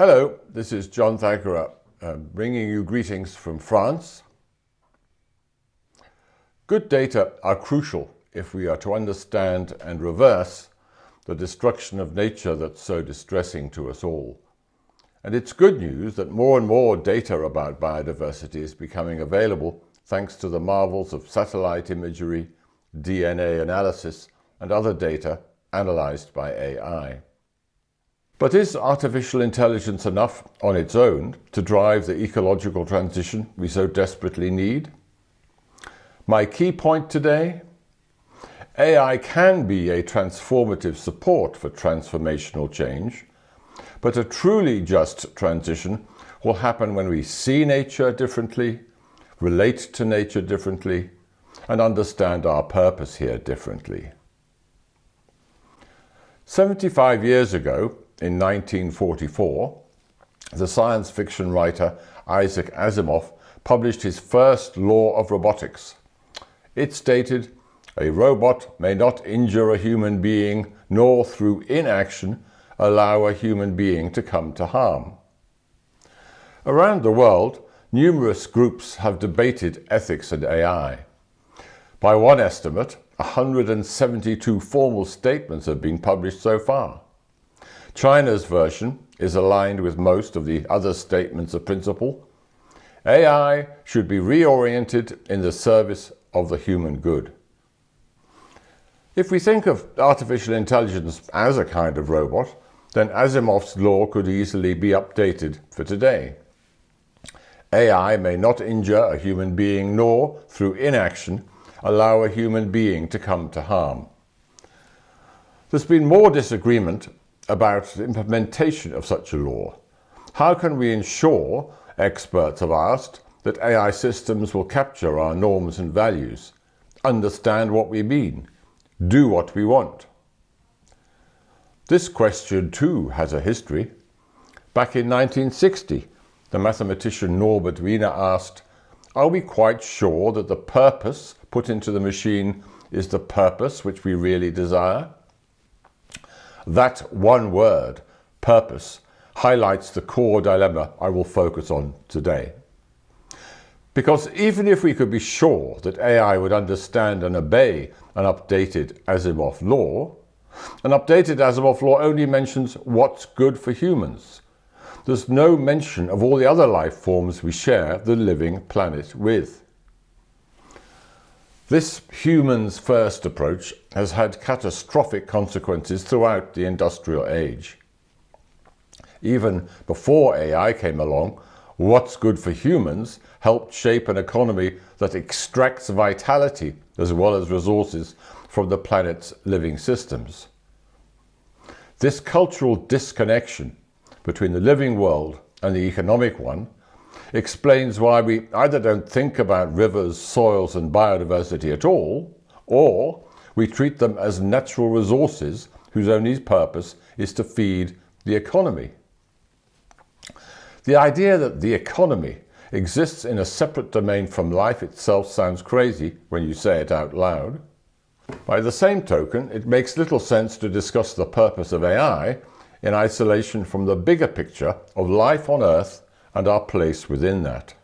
Hello, this is John Thackara, uh, bringing you greetings from France. Good data are crucial if we are to understand and reverse the destruction of nature that's so distressing to us all. And it's good news that more and more data about biodiversity is becoming available thanks to the marvels of satellite imagery, DNA analysis and other data analyzed by AI. But is artificial intelligence enough on its own to drive the ecological transition we so desperately need? My key point today? AI can be a transformative support for transformational change, but a truly just transition will happen when we see nature differently, relate to nature differently, and understand our purpose here differently. 75 years ago, in 1944, the science fiction writer Isaac Asimov published his first law of robotics. It stated, a robot may not injure a human being nor through inaction allow a human being to come to harm. Around the world, numerous groups have debated ethics and AI. By one estimate, 172 formal statements have been published so far. China's version is aligned with most of the other statements of principle. AI should be reoriented in the service of the human good. If we think of artificial intelligence as a kind of robot, then Asimov's law could easily be updated for today. AI may not injure a human being nor, through inaction, allow a human being to come to harm. There's been more disagreement about the implementation of such a law. How can we ensure, experts have asked, that AI systems will capture our norms and values, understand what we mean, do what we want? This question too has a history. Back in 1960, the mathematician Norbert Wiener asked, are we quite sure that the purpose put into the machine is the purpose which we really desire? That one word, purpose, highlights the core dilemma I will focus on today. Because even if we could be sure that AI would understand and obey an updated Asimov law, an updated Asimov law only mentions what's good for humans. There's no mention of all the other life forms we share the living planet with. This humans first approach has had catastrophic consequences throughout the industrial age. Even before AI came along, what's good for humans helped shape an economy that extracts vitality as well as resources from the planet's living systems. This cultural disconnection between the living world and the economic one explains why we either don't think about rivers, soils and biodiversity at all, or we treat them as natural resources whose only purpose is to feed the economy. The idea that the economy exists in a separate domain from life itself sounds crazy when you say it out loud. By the same token, it makes little sense to discuss the purpose of AI in isolation from the bigger picture of life on Earth and our place within that.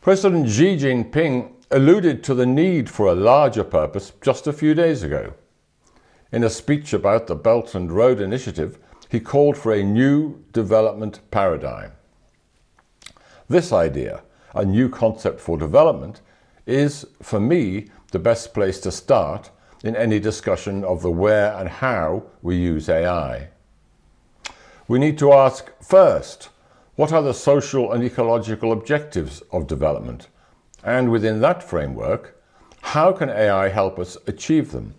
President Xi Jinping alluded to the need for a larger purpose just a few days ago. In a speech about the Belt and Road Initiative, he called for a new development paradigm. This idea, a new concept for development, is, for me, the best place to start in any discussion of the where and how we use AI. We need to ask first, what are the social and ecological objectives of development? And within that framework, how can AI help us achieve them?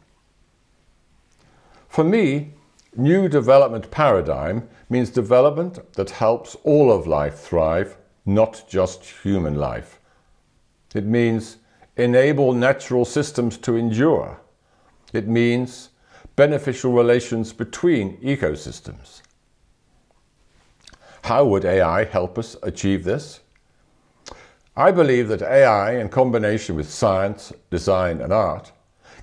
For me, new development paradigm means development that helps all of life thrive, not just human life. It means enable natural systems to endure. It means beneficial relations between ecosystems. How would AI help us achieve this? I believe that AI, in combination with science, design and art,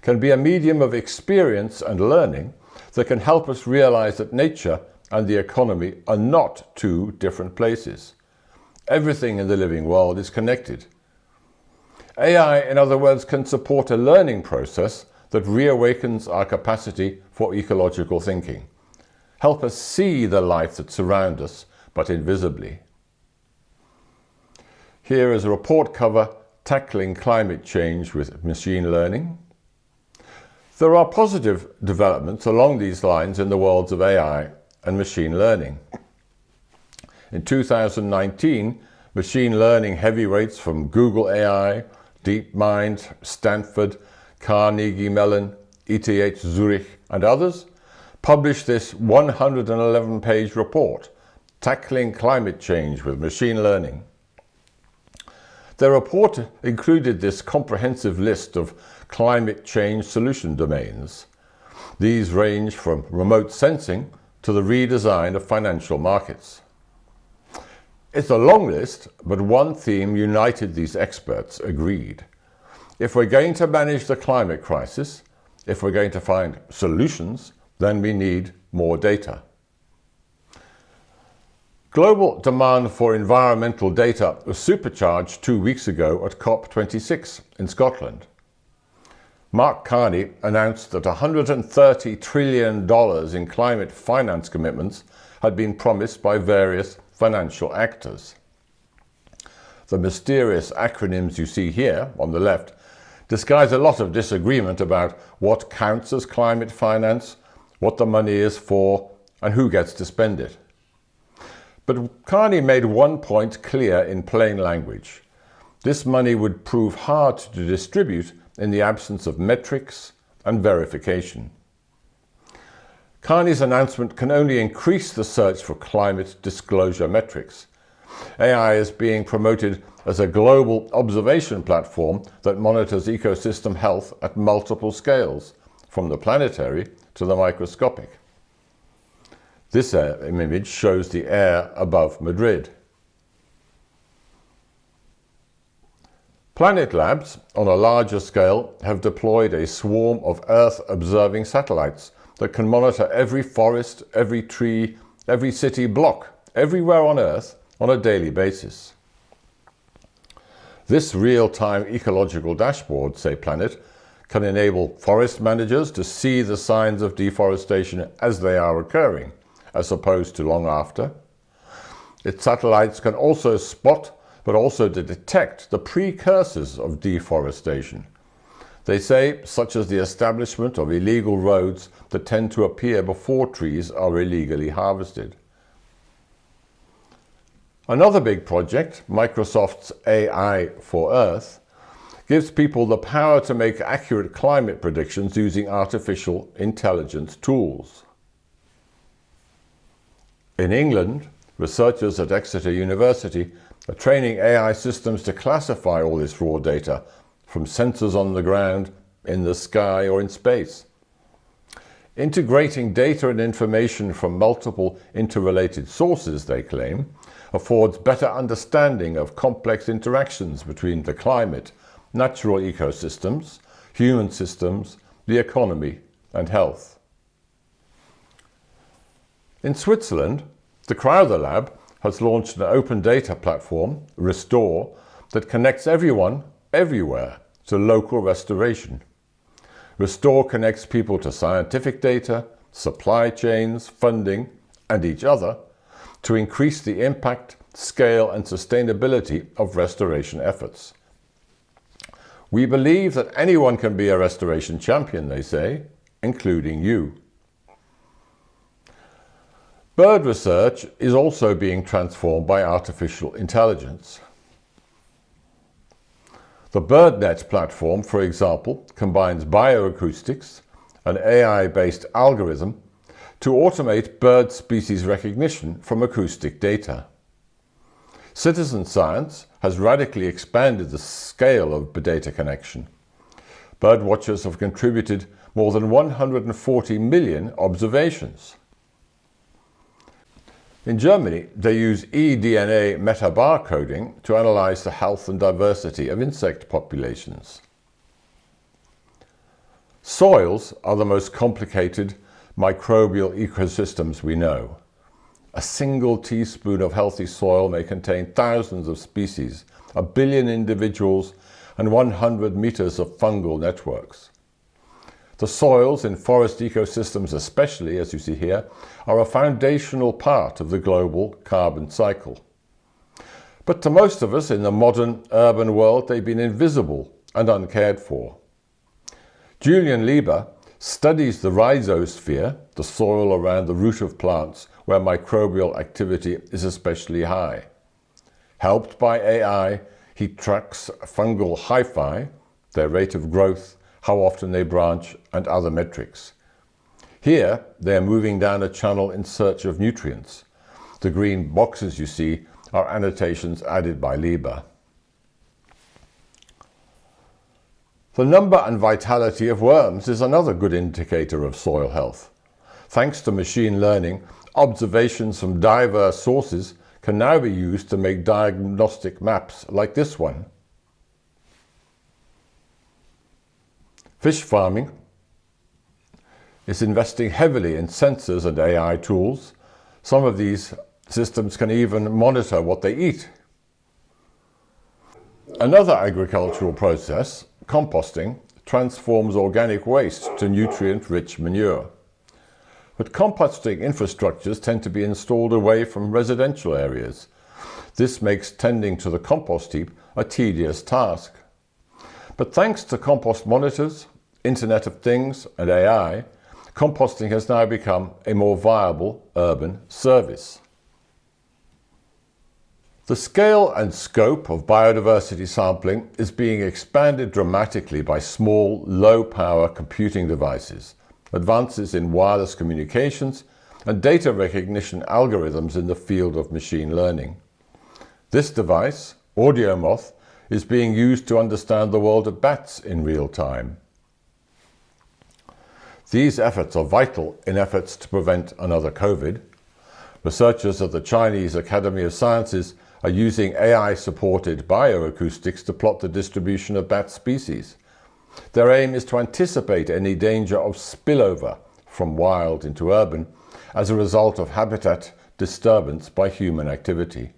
can be a medium of experience and learning that can help us realize that nature and the economy are not two different places. Everything in the living world is connected. AI, in other words, can support a learning process that reawakens our capacity for ecological thinking. Help us see the life that surrounds us, but invisibly. Here is a report cover tackling climate change with machine learning. There are positive developments along these lines in the worlds of AI and machine learning. In 2019, machine learning heavyweights from Google AI, DeepMind, Stanford, Carnegie Mellon, ETH Zurich and others published this 111-page report, Tackling Climate Change with Machine Learning. The report included this comprehensive list of climate change solution domains. These range from remote sensing to the redesign of financial markets. It's a long list, but one theme united these experts agreed. If we're going to manage the climate crisis, if we're going to find solutions, then we need more data. Global demand for environmental data was supercharged two weeks ago at COP26 in Scotland. Mark Carney announced that $130 trillion in climate finance commitments had been promised by various financial actors. The mysterious acronyms you see here on the left disguise a lot of disagreement about what counts as climate finance, what the money is for, and who gets to spend it. But Carney made one point clear in plain language. This money would prove hard to distribute in the absence of metrics and verification. Carney's announcement can only increase the search for climate disclosure metrics. AI is being promoted as a global observation platform that monitors ecosystem health at multiple scales, from the planetary to the microscopic. This uh, image shows the air above Madrid. Planet Labs, on a larger scale, have deployed a swarm of Earth-observing satellites that can monitor every forest, every tree, every city block, everywhere on Earth on a daily basis. This real-time ecological dashboard, say Planet, can enable forest managers to see the signs of deforestation as they are occurring as opposed to long after. Its satellites can also spot but also to detect the precursors of deforestation. They say, such as the establishment of illegal roads that tend to appear before trees are illegally harvested. Another big project, Microsoft's AI for Earth, gives people the power to make accurate climate predictions using artificial intelligence tools. In England, researchers at Exeter University are training AI systems to classify all this raw data from sensors on the ground, in the sky or in space. Integrating data and information from multiple interrelated sources, they claim, affords better understanding of complex interactions between the climate, natural ecosystems, human systems, the economy and health. In Switzerland, the Crowther Lab has launched an open data platform, Restore, that connects everyone, everywhere, to local restoration. Restore connects people to scientific data, supply chains, funding, and each other to increase the impact, scale and sustainability of restoration efforts. We believe that anyone can be a restoration champion, they say, including you. Bird research is also being transformed by artificial intelligence. The BirdNet platform, for example, combines bioacoustics, an AI-based algorithm, to automate bird species recognition from acoustic data. Citizen science has radically expanded the scale of data connection. Birdwatchers have contributed more than 140 million observations. In Germany, they use eDNA metabarcoding to analyze the health and diversity of insect populations. Soils are the most complicated microbial ecosystems we know. A single teaspoon of healthy soil may contain thousands of species, a billion individuals, and 100 meters of fungal networks. The soils in forest ecosystems especially, as you see here, are a foundational part of the global carbon cycle. But to most of us in the modern urban world, they've been invisible and uncared for. Julian Lieber studies the rhizosphere, the soil around the root of plants where microbial activity is especially high. Helped by AI, he tracks fungal hyphae, their rate of growth, how often they branch, and other metrics. Here, they are moving down a channel in search of nutrients. The green boxes you see are annotations added by Lieber. The number and vitality of worms is another good indicator of soil health. Thanks to machine learning, observations from diverse sources can now be used to make diagnostic maps like this one. Fish farming is investing heavily in sensors and AI tools. Some of these systems can even monitor what they eat. Another agricultural process, composting, transforms organic waste to nutrient-rich manure. But composting infrastructures tend to be installed away from residential areas. This makes tending to the compost heap a tedious task. But thanks to compost monitors, Internet of Things and AI, composting has now become a more viable urban service. The scale and scope of biodiversity sampling is being expanded dramatically by small, low-power computing devices, advances in wireless communications, and data recognition algorithms in the field of machine learning. This device, AudioMoth, is being used to understand the world of bats in real time. These efforts are vital in efforts to prevent another COVID. Researchers at the Chinese Academy of Sciences are using AI-supported bioacoustics to plot the distribution of bat species. Their aim is to anticipate any danger of spillover from wild into urban as a result of habitat disturbance by human activity.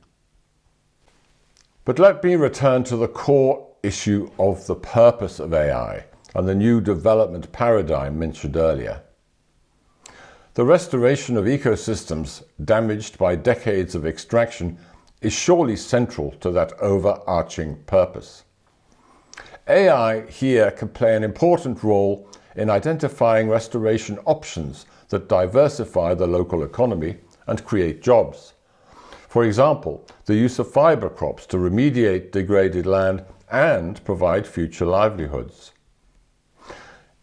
But let me return to the core issue of the purpose of AI and the new development paradigm mentioned earlier. The restoration of ecosystems damaged by decades of extraction is surely central to that overarching purpose. AI here can play an important role in identifying restoration options that diversify the local economy and create jobs. For example, the use of fiber crops to remediate degraded land and provide future livelihoods.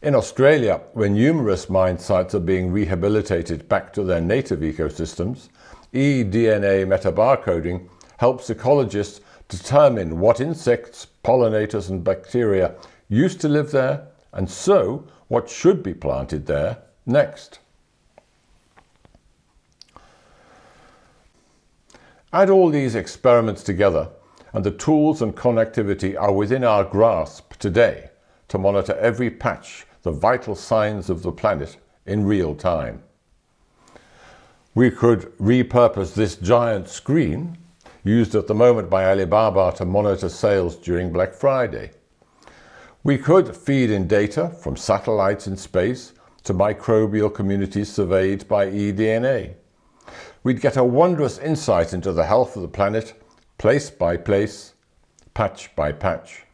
In Australia, where numerous mine sites are being rehabilitated back to their native ecosystems, eDNA metabarcoding helps ecologists determine what insects, pollinators and bacteria used to live there and so what should be planted there next. Add all these experiments together and the tools and connectivity are within our grasp today to monitor every patch the vital signs of the planet in real time. We could repurpose this giant screen, used at the moment by Alibaba to monitor sales during Black Friday. We could feed in data from satellites in space to microbial communities surveyed by eDNA. We'd get a wondrous insight into the health of the planet, place by place, patch by patch.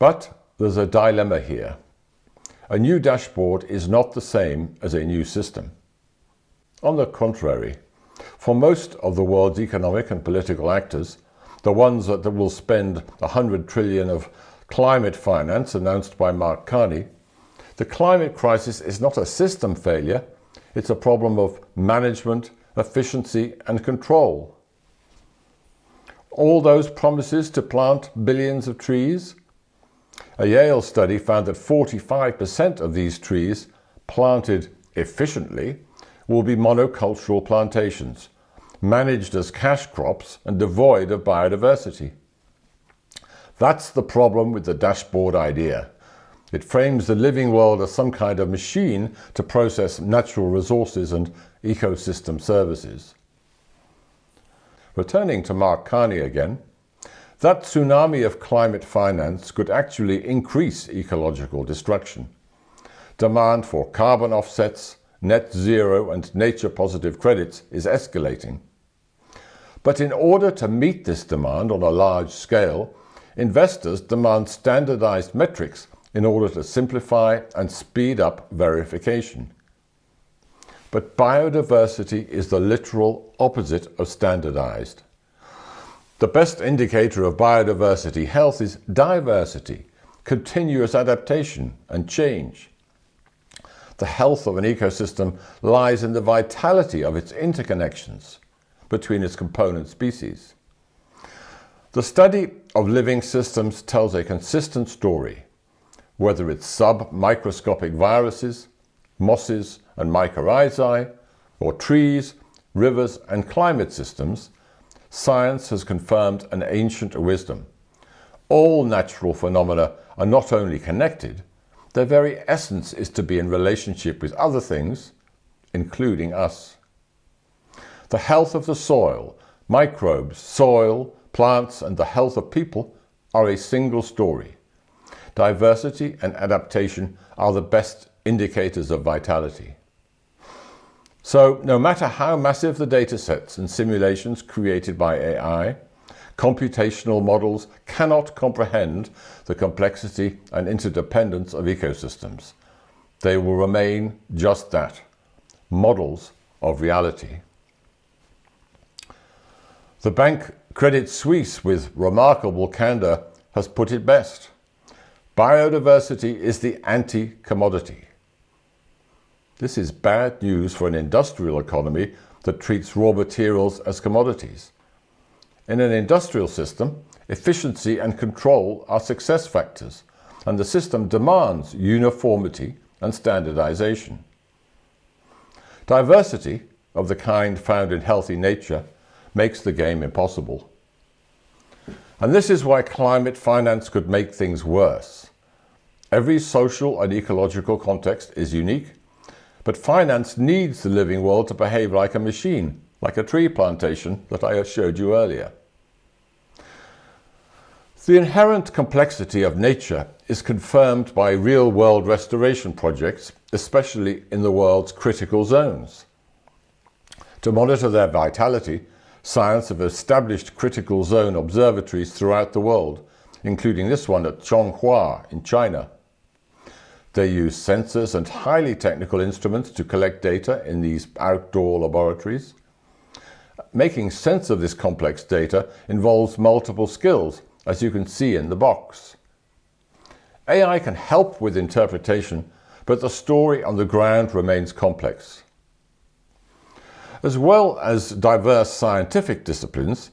But there's a dilemma here. A new dashboard is not the same as a new system. On the contrary, for most of the world's economic and political actors, the ones that will spend 100 trillion of climate finance announced by Mark Carney, the climate crisis is not a system failure, it's a problem of management, efficiency and control. All those promises to plant billions of trees, a Yale study found that 45% of these trees planted efficiently will be monocultural plantations, managed as cash crops and devoid of biodiversity. That's the problem with the dashboard idea. It frames the living world as some kind of machine to process natural resources and ecosystem services. Returning to Mark Carney again, that tsunami of climate finance could actually increase ecological destruction. Demand for carbon offsets, net zero and nature positive credits is escalating. But in order to meet this demand on a large scale, investors demand standardized metrics in order to simplify and speed up verification. But biodiversity is the literal opposite of standardized. The best indicator of biodiversity health is diversity, continuous adaptation and change. The health of an ecosystem lies in the vitality of its interconnections between its component species. The study of living systems tells a consistent story, whether it's sub-microscopic viruses, mosses and mycorrhizae, or trees, rivers and climate systems, science has confirmed an ancient wisdom. All natural phenomena are not only connected, their very essence is to be in relationship with other things, including us. The health of the soil, microbes, soil, plants and the health of people are a single story. Diversity and adaptation are the best indicators of vitality. So no matter how massive the data sets and simulations created by AI, computational models cannot comprehend the complexity and interdependence of ecosystems. They will remain just that, models of reality. The bank Credit Suisse, with remarkable candour, has put it best. Biodiversity is the anti-commodity. This is bad news for an industrial economy that treats raw materials as commodities. In an industrial system, efficiency and control are success factors, and the system demands uniformity and standardization. Diversity, of the kind found in healthy nature, makes the game impossible. And this is why climate finance could make things worse. Every social and ecological context is unique but finance needs the living world to behave like a machine, like a tree plantation that I showed you earlier. The inherent complexity of nature is confirmed by real-world restoration projects, especially in the world's critical zones. To monitor their vitality, science have established critical zone observatories throughout the world, including this one at Chonghua in China. They use sensors and highly technical instruments to collect data in these outdoor laboratories. Making sense of this complex data involves multiple skills, as you can see in the box. AI can help with interpretation, but the story on the ground remains complex. As well as diverse scientific disciplines,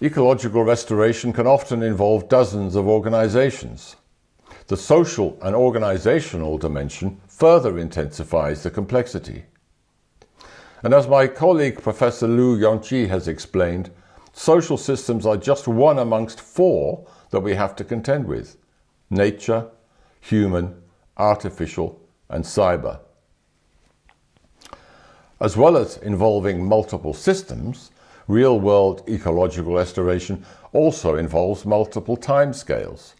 ecological restoration can often involve dozens of organizations. The social and organizational dimension further intensifies the complexity. And as my colleague Professor Liu Yongqi has explained, social systems are just one amongst four that we have to contend with. Nature, human, artificial and cyber. As well as involving multiple systems, real-world ecological restoration also involves multiple timescales.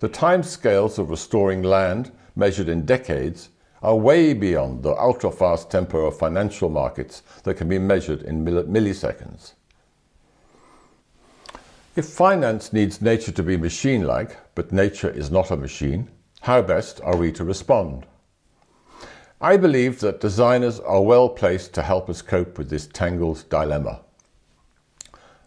The timescales of restoring land, measured in decades, are way beyond the ultra-fast tempo of financial markets that can be measured in milliseconds. If finance needs nature to be machine-like, but nature is not a machine, how best are we to respond? I believe that designers are well placed to help us cope with this tangled dilemma.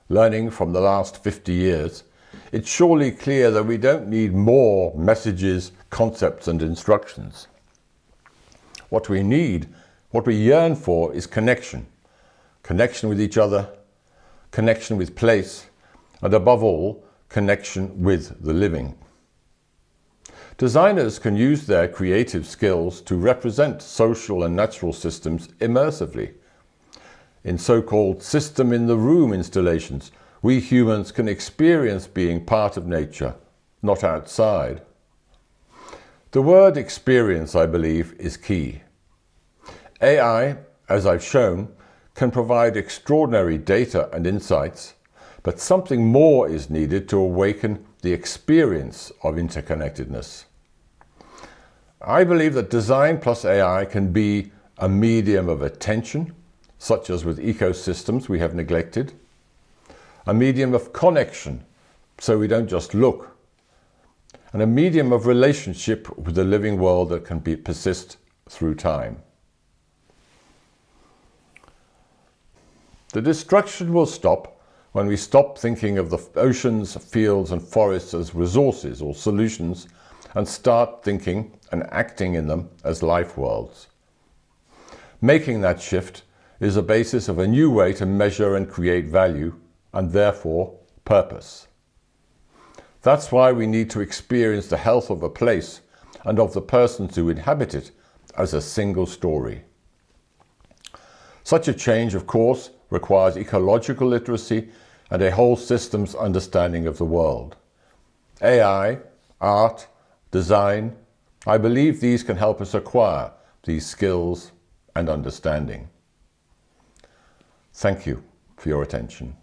Learning from the last 50 years, it's surely clear that we don't need more messages, concepts and instructions. What we need, what we yearn for is connection. Connection with each other, connection with place, and above all, connection with the living. Designers can use their creative skills to represent social and natural systems immersively. In so-called system-in-the-room installations, we humans can experience being part of nature, not outside. The word experience, I believe, is key. AI, as I've shown, can provide extraordinary data and insights, but something more is needed to awaken the experience of interconnectedness. I believe that design plus AI can be a medium of attention, such as with ecosystems we have neglected, a medium of connection, so we don't just look, and a medium of relationship with the living world that can be, persist through time. The destruction will stop when we stop thinking of the oceans, fields and forests as resources or solutions and start thinking and acting in them as life worlds. Making that shift is the basis of a new way to measure and create value and therefore purpose. That's why we need to experience the health of a place and of the persons who inhabit it as a single story. Such a change, of course, requires ecological literacy and a whole systems understanding of the world. AI, art, design, I believe these can help us acquire these skills and understanding. Thank you for your attention.